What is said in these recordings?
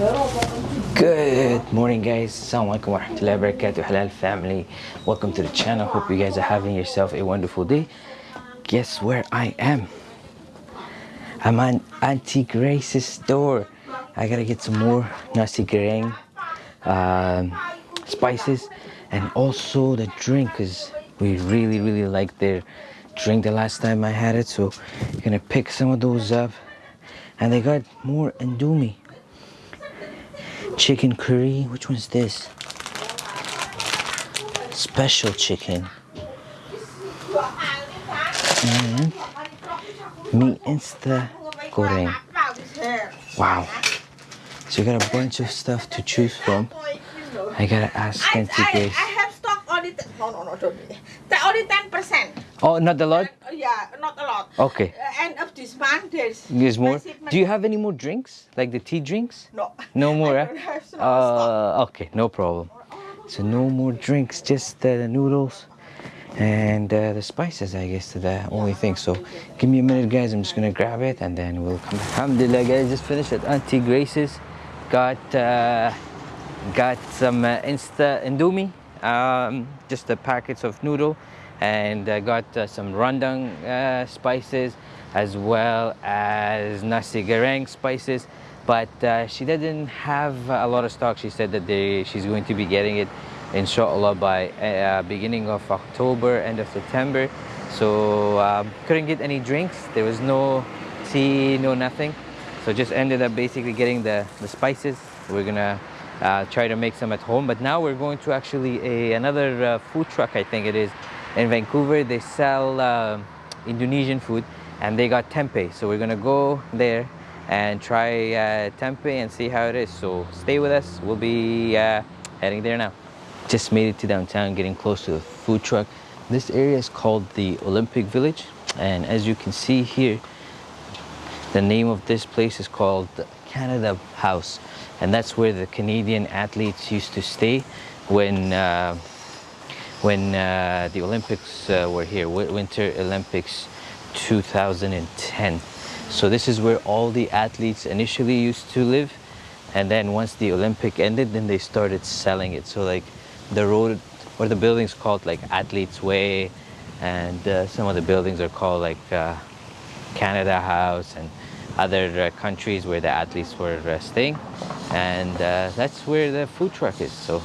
Good morning guys, Assalamualaikum warahmatullahi wabarakatuh. Halal family. Welcome to the channel, hope you guys are having yourself a wonderful day. Guess where I am? I'm at Auntie Grace's store. I gotta get some more nasi goreng um, spices and also the drink because we really really like their drink the last time I had it so I'm gonna pick some of those up. And they got more Indomie chicken curry? Which one's this? Special chicken. Mm-hmm. And meat insta goreng. Wow. So you got a bunch of stuff to choose from. I gotta ask I, Auntie I, Grace. I have stock only, no, no, no, don't only 10%. oh not a lot yeah, not a lot. okay Uh, end of this month, there's... there's more do you have any more drinks like the tea drinks No. No more, eh? have so. Uh, okay, no problem. So no more drinks, just uh, the noodles and uh, the spices, I guess, the only thing. So give me a minute, guys. I'm just gonna grab it and then we'll come back. Alhamdulillah, guys, just finished at Auntie Grace's. Got uh, got some uh, Insta Indomie, um, just the packets of noodle, and uh, got uh, some rendang uh, spices as well as nasi goreng spices. But uh, she didn't have a lot of stock. She said that they, she's going to be getting it, inshallah, by uh, beginning of October, end of September. So um, couldn't get any drinks. There was no tea, no nothing. So just ended up basically getting the, the spices. We're gonna uh, try to make some at home. But now we're going to actually a, another uh, food truck, I think it is, in Vancouver. They sell uh, Indonesian food and they got tempeh. So we're gonna go there and try uh, tempeh and see how it is. So stay with us. We'll be uh, heading there now. Just made it to downtown, getting close to the food truck. This area is called the Olympic Village. And as you can see here, the name of this place is called Canada House, and that's where the Canadian athletes used to stay when uh, when uh, the Olympics uh, were here, Winter Olympics 2010. So this is where all the athletes initially used to live, and then once the Olympic ended, then they started selling it. So like the road or the buildings called like Athletes Way, and uh, some of the buildings are called like. Uh, Canada House and other uh, countries where the athletes were uh, staying. And uh, that's where the food truck is. So,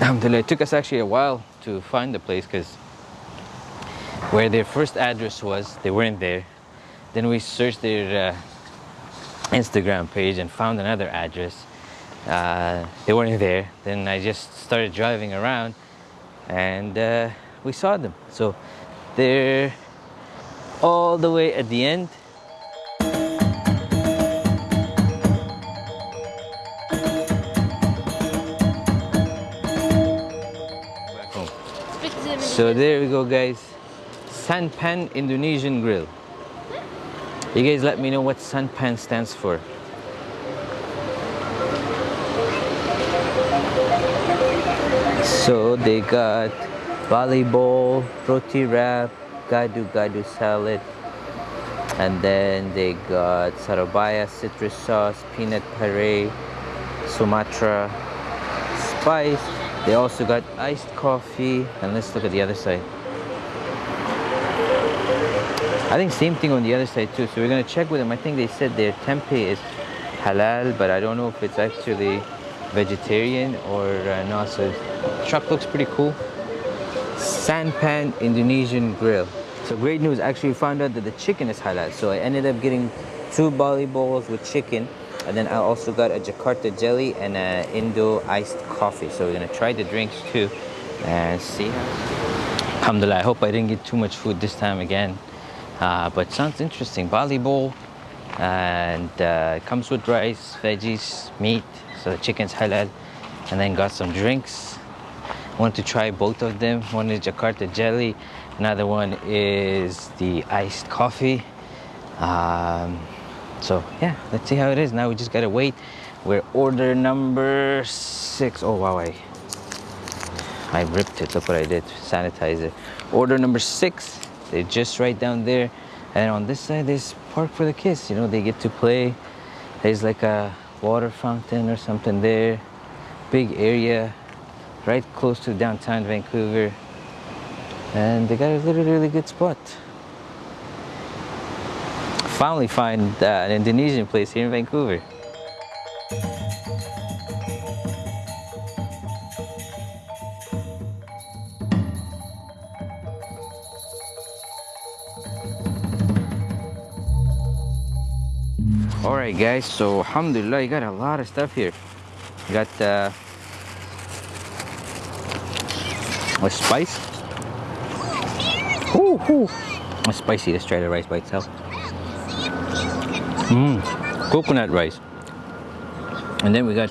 alhamdulillah, it took us actually a while to find the place because where their first address was, they weren't there. Then we searched their uh, Instagram page and found another address. Uh, they weren't there. Then I just started driving around and uh, we saw them. So they're all the way at the end. So there we go guys. Sanpan Indonesian Grill. You guys let me know what Sanpan stands for. So they got bali bowl, roti wrap, gado gado salad, and then they got Surabaya citrus sauce, peanut puree, Sumatra spice. They also got iced coffee, and let's look at the other side. I think same thing on the other side too. So we're gonna check with them. I think they said their tempeh is halal, but I don't know if it's actually vegetarian or uh, not. So truck looks pretty cool. Sanpan Indonesian Grill. So great news, actually we found out that the chicken is halal. So I ended up getting two bali bowls with chicken and then I also got a Jakarta jelly and an Indo iced coffee. So we're gonna try the drinks too and see. Alhamdulillah, I hope I didn't get too much food this time again. Uh, but sounds interesting. Bowl and uh, comes with rice, veggies, meat. So the chicken's halal and then got some drinks want to try both of them. One is Jakarta jelly, another one is the iced coffee. Um, so yeah, let's see how it is. Now we just gotta wait. We're order number six. Oh wow, I, I ripped it. Look what I did. sanitize it. Order number six. They're just right down there. And on this side, there's park for the kids. You know, they get to play. There's like a water fountain or something there. Big area, right close to downtown Vancouver. And they got a really, really good spot. Finally find uh, an Indonesian place here in Vancouver. all right guys so alhamdulillah you got a lot of stuff here you got uh, a spice ooh, ooh. It's spicy let's try the rice by itself Mmm, coconut rice. And then we got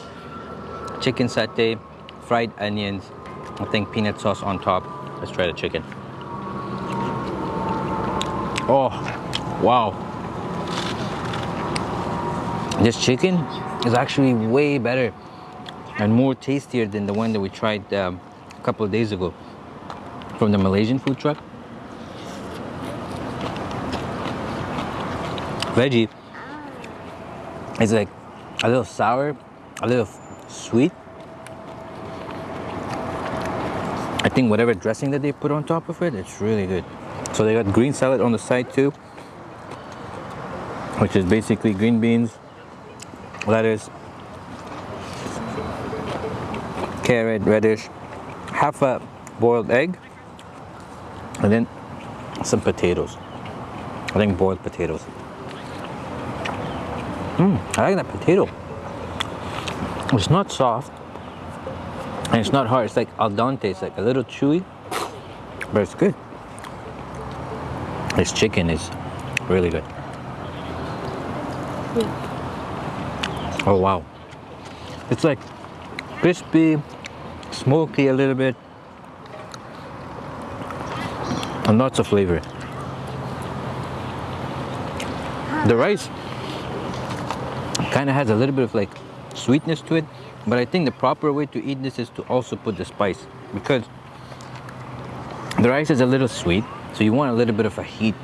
chicken satay fried onions. I think peanut sauce on top. Let's try the chicken. Oh wow. This chicken is actually way better and more tastier than the one that we tried um, a couple of days ago from the Malaysian food truck. Veggie is like a little sour, a little sweet. I think whatever dressing that they put on top of it, it's really good. So they got green salad on the side too, which is basically green beans, lettuce, carrot, radish, half a boiled egg, and then some potatoes. I think boiled potatoes. Mmm, I like that potato. It's not soft, and it's not hard. It's like al dente. It's like a little chewy, but it's good. This chicken is really good. Mm. Oh wow. It's like crispy, smoky a little bit, and lots of flavor. The rice kind of has a little bit of like sweetness to it, but I think the proper way to eat this is to also put the spice because the rice is a little sweet, so you want a little bit of a heat.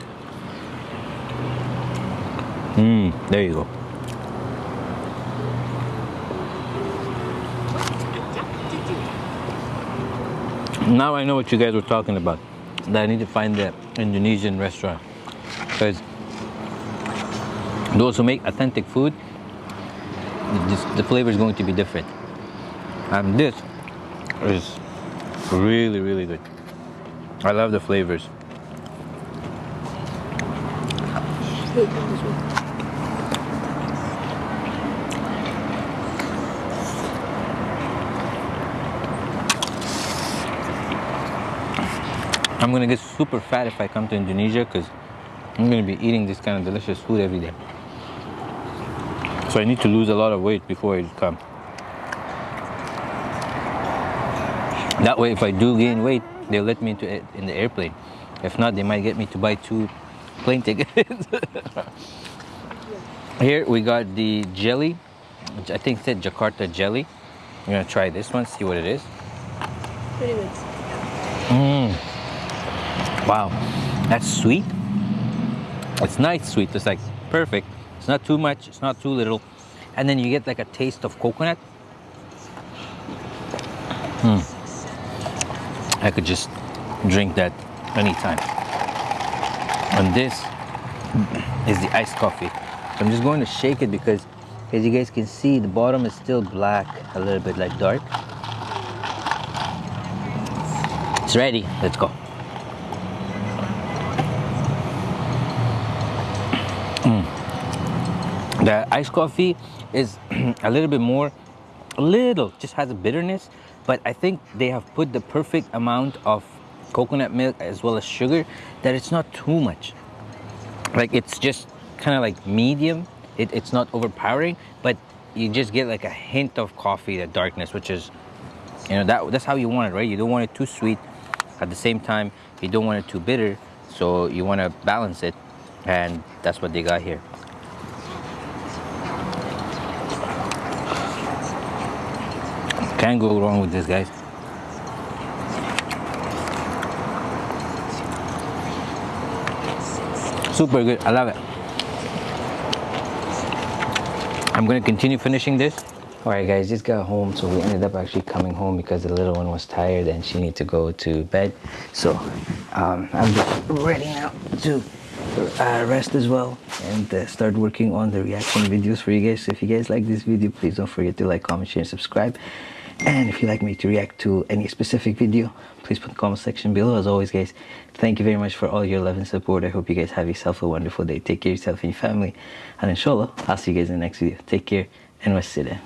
Mmm, there you go. now I know what you guys were talking about that I need to find the Indonesian restaurant because those who make authentic food the flavor is going to be different. And this is really really good. I love the flavors. I'm gonna get super fat if I come to Indonesia because I'm gonna be eating this kind of delicious food every day. So I need to lose a lot of weight before I come. That way, if I do gain weight, they'll let me into in the airplane. If not, they might get me to buy two plane tickets. Here we got the jelly, which I think said Jakarta jelly. I'm gonna try this one, see what it is. Pretty good. Mmm. Wow, that's sweet. It's nice sweet, it's like perfect. It's not too much, it's not too little. And then you get like a taste of coconut. Hmm. I could just drink that anytime. And this is the iced coffee. So I'm just going to shake it because as you guys can see, the bottom is still black, a little bit like dark. It's ready, let's go. The iced coffee is a little bit more, a little, just has a bitterness, but I think they have put the perfect amount of coconut milk as well as sugar that it's not too much. Like it's just kind of like medium. It, it's not overpowering, but you just get like a hint of coffee, the darkness, which is, you know, that that's how you want it, right? You don't want it too sweet. At the same time, you don't want it too bitter. So you want to balance it. And that's what they got here. Can't go wrong with this, guys. Super good. I love it. I'm gonna continue finishing this. All right, guys, just got home, so we ended up actually coming home because the little one was tired and she needed to go to bed. So um, I'm just ready now to uh, rest as well and uh, start working on the reaction videos for you guys. So if you guys like this video, please don't forget to like, comment, share, and subscribe. And if you'd like me to react to any specific video, please put in the comment section below. As always, guys, thank you very much for all your love and support. I hope you guys have yourself a wonderful day. Take care of yourself and your family. And inshallah, I'll see you guys in the next video. Take care and wassalam.